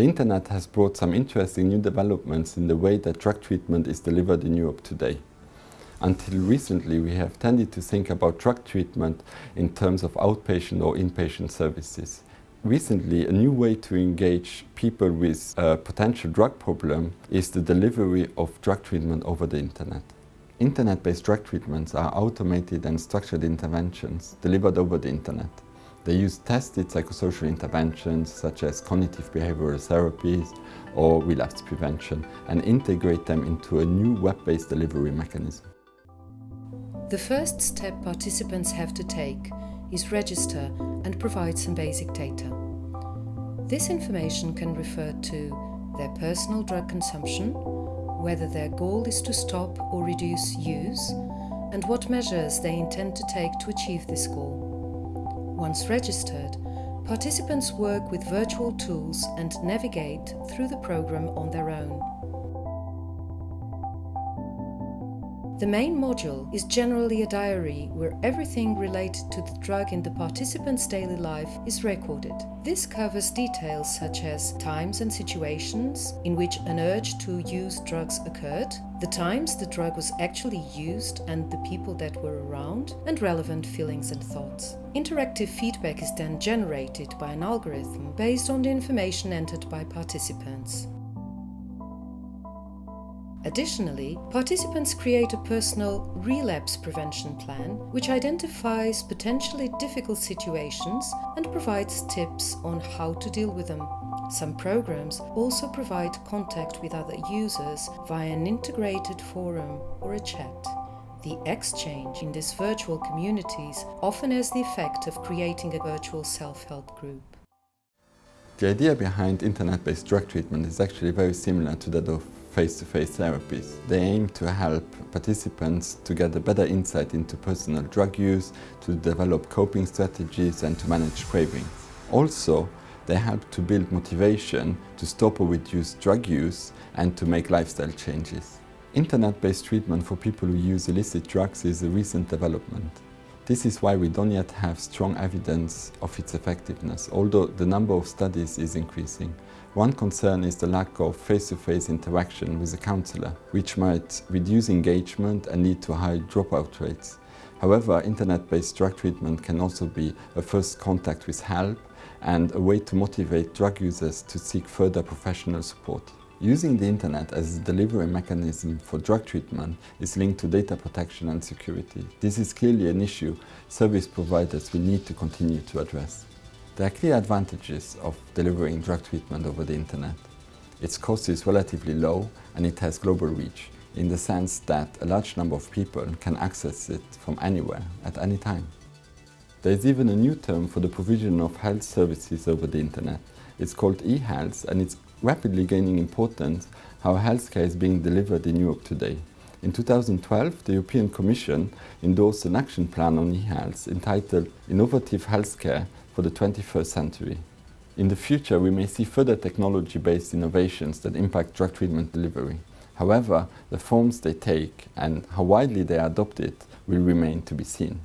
The internet has brought some interesting new developments in the way that drug treatment is delivered in Europe today. Until recently, we have tended to think about drug treatment in terms of outpatient or inpatient services. Recently, a new way to engage people with a potential drug problem is the delivery of drug treatment over the internet. Internet-based drug treatments are automated and structured interventions delivered over the internet. They use tested psychosocial interventions such as cognitive behavioral therapies or relapse prevention and integrate them into a new web-based delivery mechanism. The first step participants have to take is register and provide some basic data. This information can refer to their personal drug consumption, whether their goal is to stop or reduce use, and what measures they intend to take to achieve this goal. Once registered, participants work with virtual tools and navigate through the program on their own. The main module is generally a diary where everything related to the drug in the participant's daily life is recorded. This covers details such as times and situations in which an urge to use drugs occurred, the times the drug was actually used and the people that were around, and relevant feelings and thoughts. Interactive feedback is then generated by an algorithm based on the information entered by participants. Additionally, participants create a personal relapse prevention plan which identifies potentially difficult situations and provides tips on how to deal with them. Some programs also provide contact with other users via an integrated forum or a chat. The exchange in these virtual communities often has the effect of creating a virtual self-help group. The idea behind internet-based drug treatment is actually very similar to that of face-to-face -face therapies. They aim to help participants to get a better insight into personal drug use, to develop coping strategies and to manage cravings. Also, they help to build motivation to stop or reduce drug use and to make lifestyle changes. Internet-based treatment for people who use illicit drugs is a recent development. This is why we don't yet have strong evidence of its effectiveness, although the number of studies is increasing. One concern is the lack of face-to-face -face interaction with a counsellor, which might reduce engagement and lead to high dropout rates. However, internet-based drug treatment can also be a first contact with help and a way to motivate drug users to seek further professional support. Using the internet as a delivery mechanism for drug treatment is linked to data protection and security. This is clearly an issue service providers will need to continue to address. There are clear advantages of delivering drug treatment over the internet. Its cost is relatively low and it has global reach, in the sense that a large number of people can access it from anywhere, at any time. There is even a new term for the provision of health services over the internet. It's called e-health and it's rapidly gaining importance how healthcare is being delivered in Europe today. In 2012, the European Commission endorsed an action plan on e-health entitled Innovative Healthcare for the 21st Century. In the future, we may see further technology-based innovations that impact drug treatment delivery. However, the forms they take and how widely they are adopted will remain to be seen.